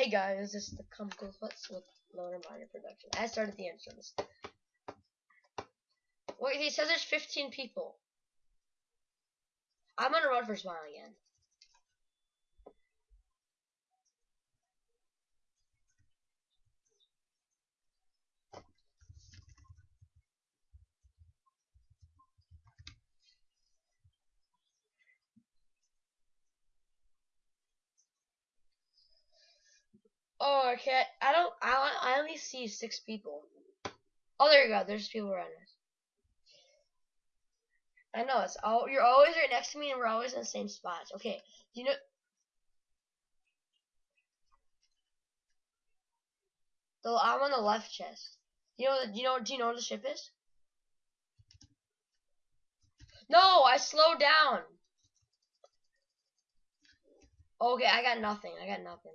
Hey guys, this is the Comical Clips with Loner Minor Production. I started the entrance. Wait, he says there's 15 people. I'm gonna run for Smile again. Oh, okay. I don't. I I only see six people. Oh, there you go. There's people around us. I know it's all. You're always right next to me, and we're always in the same spots. Okay. You know? So I'm on the left chest. You know? You know? Do you know where the ship is? No, I slowed down. Okay, I got nothing. I got nothing.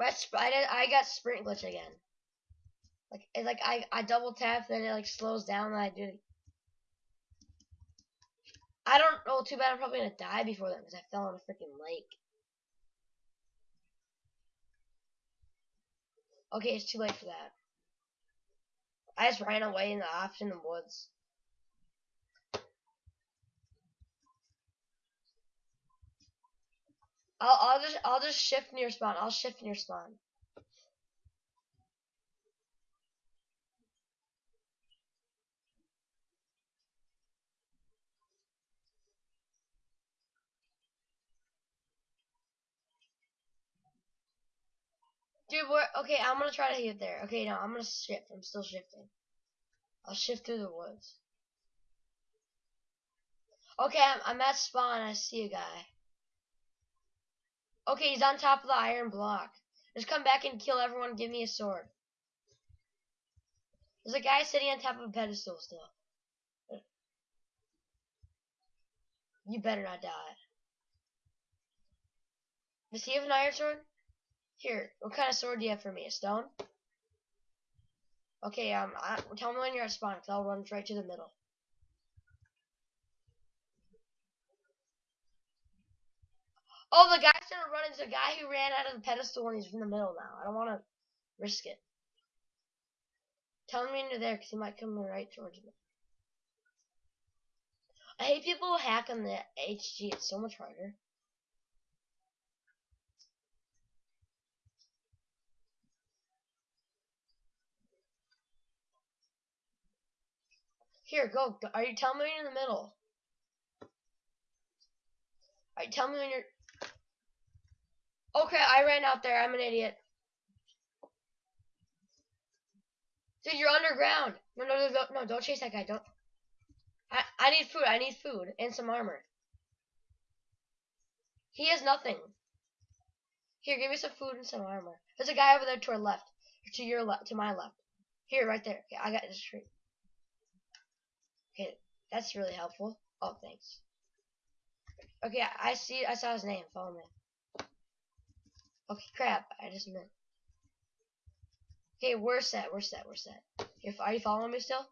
I, I, I got sprint glitch again. Like it's like I I double tap, then it like slows down, and I do. I don't know. Too bad I'm probably gonna die before that because I fell in a freaking lake. Okay, it's too late for that. I just ran away in the off in the woods. I'll I'll just I'll just shift near spawn. I'll shift near spawn. Dude, what? Okay, I'm gonna try to get there. Okay, no, I'm gonna shift. I'm still shifting. I'll shift through the woods. Okay, I'm, I'm at spawn. I see a guy. Okay, he's on top of the iron block. Just come back and kill everyone. Give me a sword. There's a guy sitting on top of a pedestal still. You better not die. Does he have an iron sword? Here, what kind of sword do you have for me? A stone? Okay, um, I, tell me when you're at spawn, cause I'll run right to the middle. Oh, the guy started running. There's a guy who ran out of the pedestal and he's in the middle now. I don't want to risk it. Tell me when you're there, because he might come right towards me. I hate people who hack on the HG. It's so much harder. Here, go. Are you telling me you're in the middle? Alright, tell me when you're... Okay, I ran out there. I'm an idiot. Dude, you're underground. No, no, no, no, don't chase that guy. Don't. I, I need food. I need food and some armor. He has nothing. Here, give me some food and some armor. There's a guy over there to our left. To your left. To my left. Here, right there. Okay, I got this tree. Okay, that's really helpful. Oh, thanks. Okay, I see. I saw his name. Follow me. Okay, crap. I just meant. Okay, we're set. We're set. We're set. Are you following me still?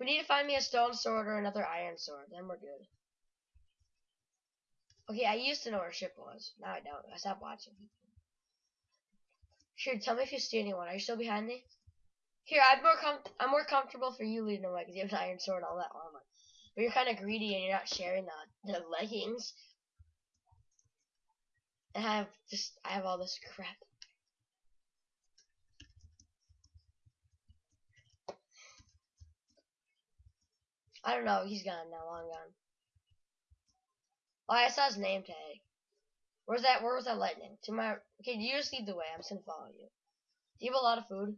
We need to find me a stone sword or another iron sword. Then we're good. Okay, I used to know where ship was. Now I don't. I stopped watching. Sure, tell me if you see anyone. Are you still behind me? Here, I'm more com I'm more comfortable for you leading the way because you have an iron sword and all that armor. But you're kind of greedy and you're not sharing the, the leggings. And I have just, I have all this crap. I don't know, he's gone now, long gone. Oh, I saw his name tag. Where's that, where was that lightning? To my, okay, you just lead the way, I'm just gonna follow you. Do you have a lot of food?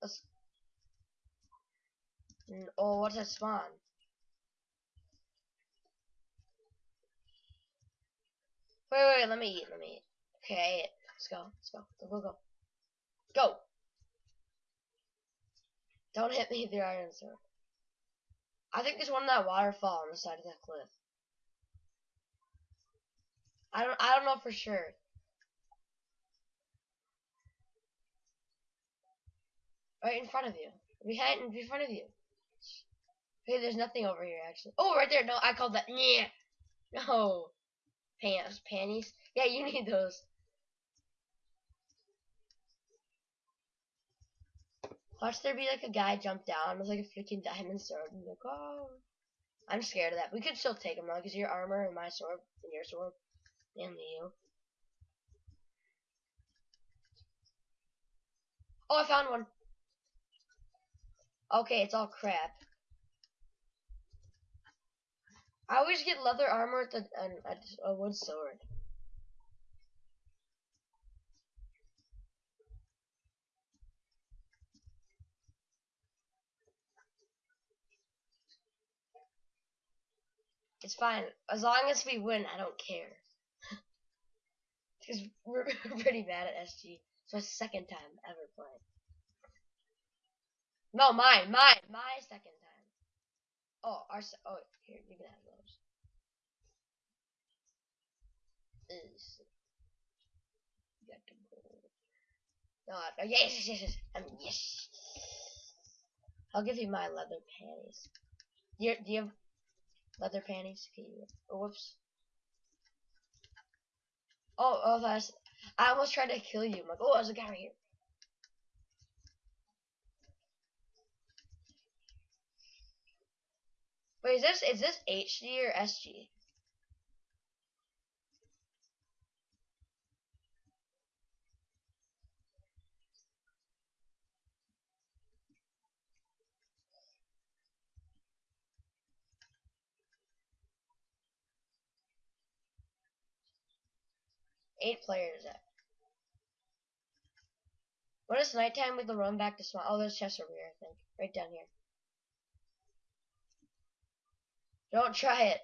Let's, mm, oh, what's that spawn? Wait, wait, let me eat, let me eat. Okay, let's go, let's go, go, go, go. Go! Don't hit me with your iron sword. I think there's one in that waterfall on the side of that cliff. I don't I don't know for sure. Right in front of you. Behind in front of you. Hey, there's nothing over here actually. Oh right there, no, I called that yeah. No. Pants, panties. Yeah, you need those. Watch there be like a guy jump down with like a freaking diamond sword and like, oh. I'm scared of that. We could still take him though, because your armor and my sword and your sword, mainly you. Oh, I found one. Okay, it's all crap. I always get leather armor with a, a, a wood sword. It's fine. As long as we win, I don't care. Because we're pretty bad at SG. It's my second time ever playing. No, mine, mine, my second time. Oh, our oh here you can have those. Is got to go. No, oh, yes, yes, yes, um, yes. I'll give you my leather panties. Do you, do you have leather panties? Can you? Oh, whoops. Oh, oh, that's. I almost tried to kill you. I'm like, oh, there's a guy right here. Wait, is this is this HD or SG? Eight players. When it's nighttime, we can run back to spawn. Oh, there's chests over here, I think. Right down here. Don't try it.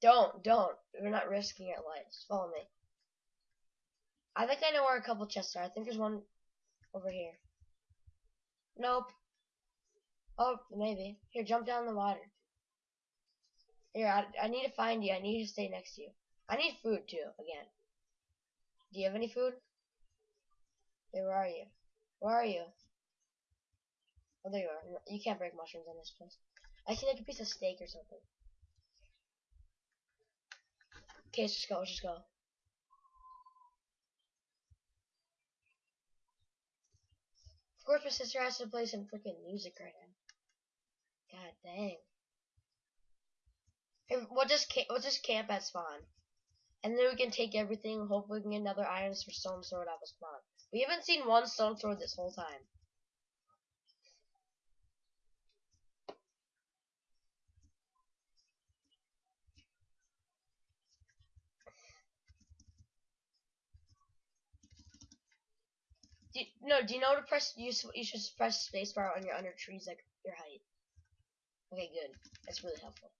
Don't, don't. We're not risking our lives. Follow me. I think I know where a couple chests are. I think there's one over here. Nope. Oh, maybe. Here, jump down the water. Here, I, I need to find you. I need to stay next to you. I need food, too, again. Do you have any food? Hey, where are you? Where are you? Oh, there you are. You can't break mushrooms in this place. I see like a piece of steak or something. Okay, let's just go. Let's just go. Of course, my sister has to play some freaking music right now. God dang. Hey, we'll just we'll just camp at spawn, and then we can take everything. Hopefully, we can get another iron for stone sword out of spawn. We haven't seen one stone sword this whole time. Do you, no, do you know to press? You you should press spacebar on you're under trees, like your height. Okay, good. That's really helpful.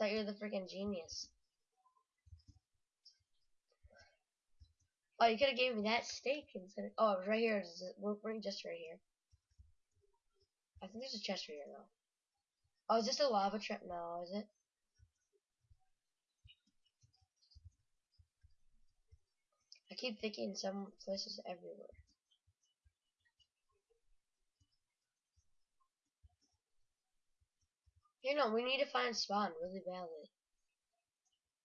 Thought you were the freaking genius. Oh, you could have gave me that steak instead. Of, oh, it was right here. We're, we're just right here. I think there's a chest right here though. Oh, is this a lava trap? No, is it? I keep thinking some places everywhere. You know, we need to find spawn really badly.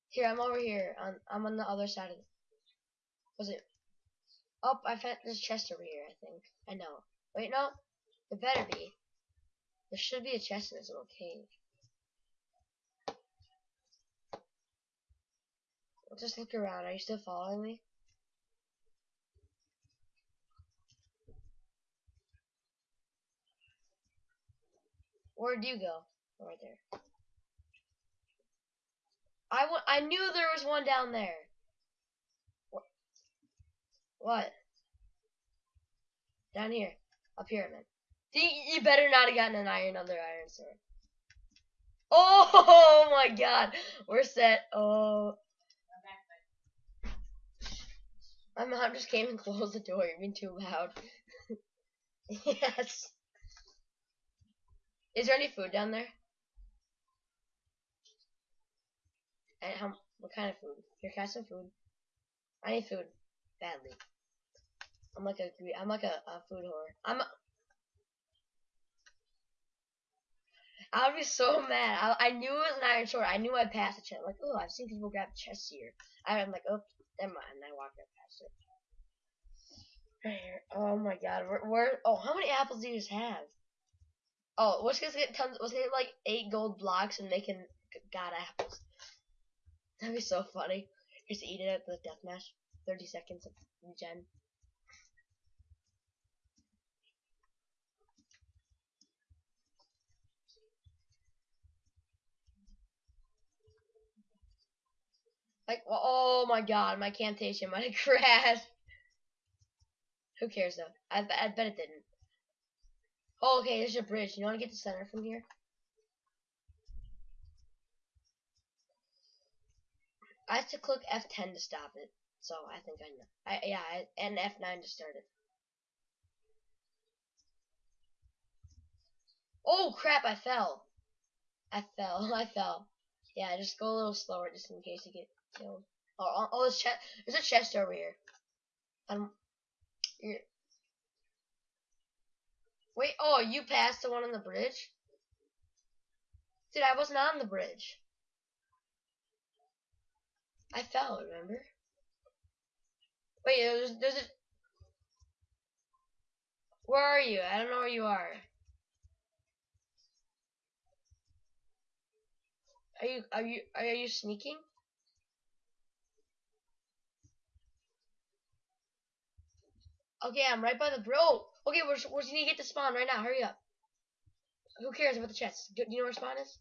Here, I'm over here. I'm, I'm on the other side of. Was it? Oh, I found this chest over here. I think. I know. Wait, no. It better be. There should be a chest in this little cave. just look around. Are you still following me? Where'd you go? Right there. I, I knew there was one down there. What? Down here. Up here, man. You better not have gotten an iron on their iron sword. Oh my god. We're set. Oh. My mom just came and closed the door. You're being too loud. yes. Is there any food down there? How? What kind of food? Your can I some food? I need food badly. I'm like a I'm like a, a food whore. I'm. A, I would be so mad. I, I knew it was an iron sword. I knew I passed the chest. Like, oh, I've seen people grab chests here. I'm like, oh, never mind. And I walked right past it. Right here. Oh my god. Where, where? Oh, how many apples do you just have? Oh, what's gonna get tons. We're gonna get like eight gold blocks and making god apples. That'd be so funny. Just eat it at the deathmatch. Thirty seconds of gen. Like, oh my god, my Camtasia might have crashed. Who cares though? I, I bet it didn't. Oh, okay, there's a bridge. You want to get to center from here? I have to click F10 to stop it, so I think I know. I yeah, I, and F9 to start it. Oh crap! I fell. I fell. I fell. Yeah, just go a little slower, just in case you get killed. Oh, oh, oh there's, chest, there's a chest over here. You're, Wait, oh, you passed the one on the bridge? Dude, I wasn't on the bridge. I fell, remember? Wait, there's, there's a... Where are you? I don't know where you are. Are you, are you, are you sneaking? Okay, I'm right by the bro. Okay, you need to get to spawn right now? Hurry up. Who cares about the chest? Do, do you know where spawn is?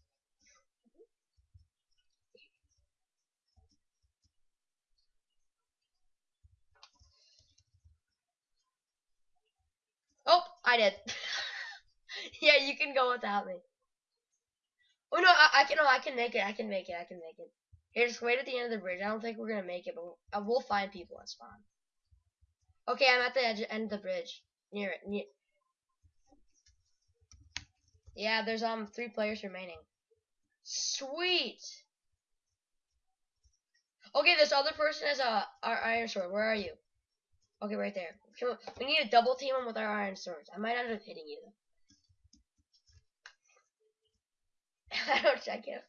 Oh, I did. yeah, you can go without me. Oh no, I, I can. No, I can make it. I can make it. I can make it. Here, just wait at the end of the bridge. I don't think we're gonna make it, but we'll, uh, find people at spawn. Okay, I'm at the edge, end of the bridge. Near it. Near. Yeah, there's um three players remaining. Sweet. Okay, this other person has a our iron sword. Where are you? Okay, right there. We need to double team him with our iron swords. I might end up hitting you. I don't check him.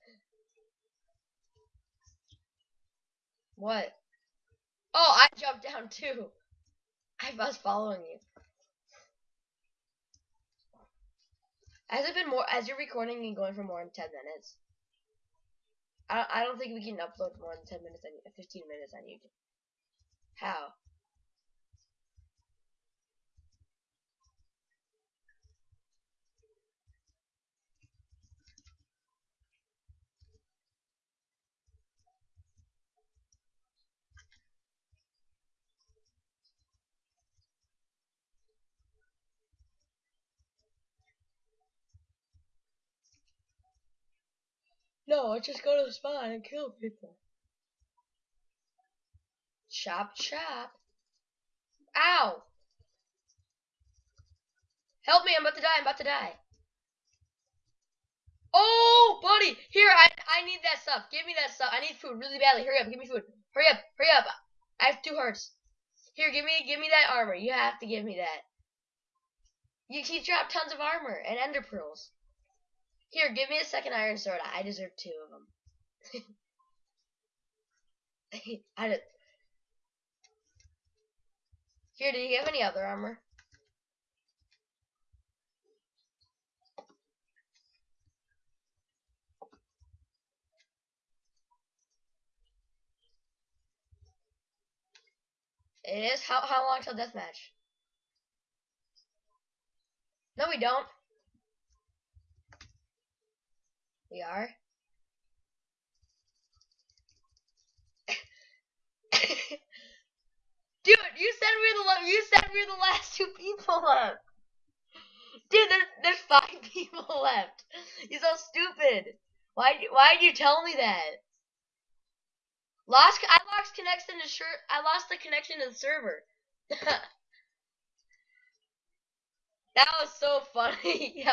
What? Oh, I jumped down too. I was following you. Has it been more? As you're recording and going for more than ten minutes? I I don't think we can upload more than ten minutes on fifteen minutes on YouTube. How? No, I just go to the spawn and kill people. Chop, chop. Ow! Help me, I'm about to die, I'm about to die. Oh, buddy! Here, I, I need that stuff. Give me that stuff. I need food really badly. Hurry up, give me food. Hurry up, hurry up. I have two hearts. Here, give me give me that armor. You have to give me that. You, he dropped tons of armor and ender pearls. Here, give me a second iron sword. I deserve two of them. I did. Here, do you have any other armor? It is? How, how long till deathmatch? No, we don't. We are. Dude, you said we're the you said we're the last two people left. Dude, there's there's five people left. You're so stupid. Why why did you tell me that? Lost I lost connection to shirt I lost the connection to the server. that was so funny.